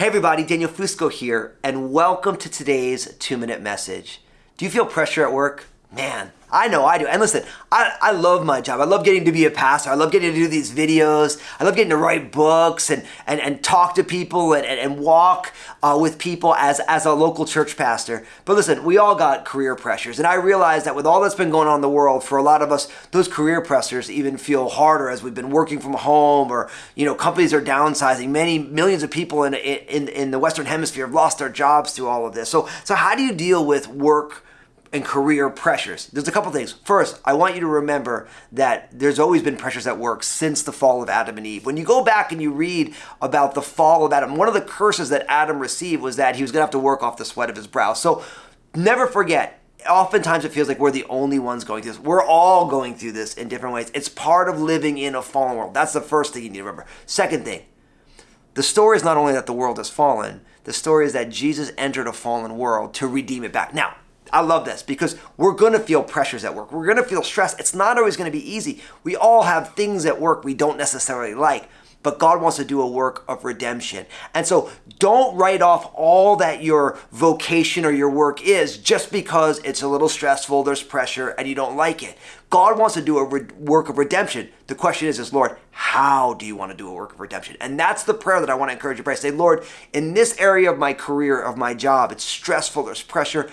Hey everybody, Daniel Fusco here, and welcome to today's two minute message. Do you feel pressure at work? Man, I know I do. And listen, I, I love my job. I love getting to be a pastor. I love getting to do these videos. I love getting to write books and, and, and talk to people and, and, and walk uh, with people as, as a local church pastor. But listen, we all got career pressures. And I realize that with all that's been going on in the world, for a lot of us, those career pressures even feel harder as we've been working from home or, you know, companies are downsizing. Many millions of people in, in, in the Western Hemisphere have lost their jobs through all of this. So, so how do you deal with work and career pressures. There's a couple things. First, I want you to remember that there's always been pressures at work since the fall of Adam and Eve. When you go back and you read about the fall of Adam, one of the curses that Adam received was that he was going to have to work off the sweat of his brow. So never forget, oftentimes it feels like we're the only ones going through this. We're all going through this in different ways. It's part of living in a fallen world. That's the first thing you need to remember. Second thing, the story is not only that the world has fallen, the story is that Jesus entered a fallen world to redeem it back. Now, I love this because we're going to feel pressures at work. We're going to feel stress. It's not always going to be easy. We all have things at work we don't necessarily like, but God wants to do a work of redemption. And so don't write off all that your vocation or your work is just because it's a little stressful, there's pressure, and you don't like it. God wants to do a re- work of redemption. The question is, is Lord, how do you want to do a work of redemption? And that's the prayer that I want to encourage you to pray. Say, Lord, in this area of my career, of my job, it's stressful, there's pressure.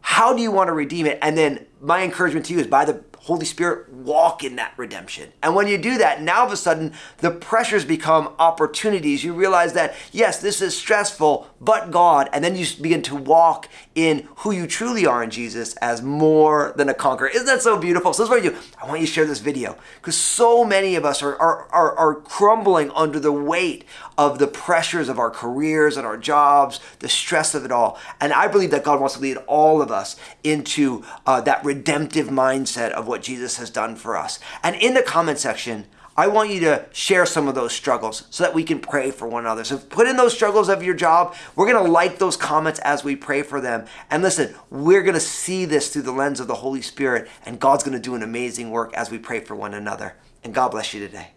How do you want to redeem it? And then my encouragement to you is by the Holy Spirit, walk in that redemption. And when you do that, now all of a sudden the pressures become opportunities. You realize that, yes, this is stressful, but God. And then you begin to walk in who you truly are in Jesus as more than a conqueror. Isn't that so beautiful? So, this is what I do. I want you to share this video because so many of us are, are, are, are crumbling under the weight of the pressures of our careers and our jobs, the stress of it all. And I believe that God wants to lead all of us into uh, that redemptive mindset of what Jesus has done for us. And in the comment section, I want you to share some of those struggles so that we can pray for one another. So put in those struggles of your job. We're going to like those comments as we pray for them. And listen, we're going to see this through the lens of the Holy Spirit, and God's going to do an amazing work as we pray for one another. And God bless you today.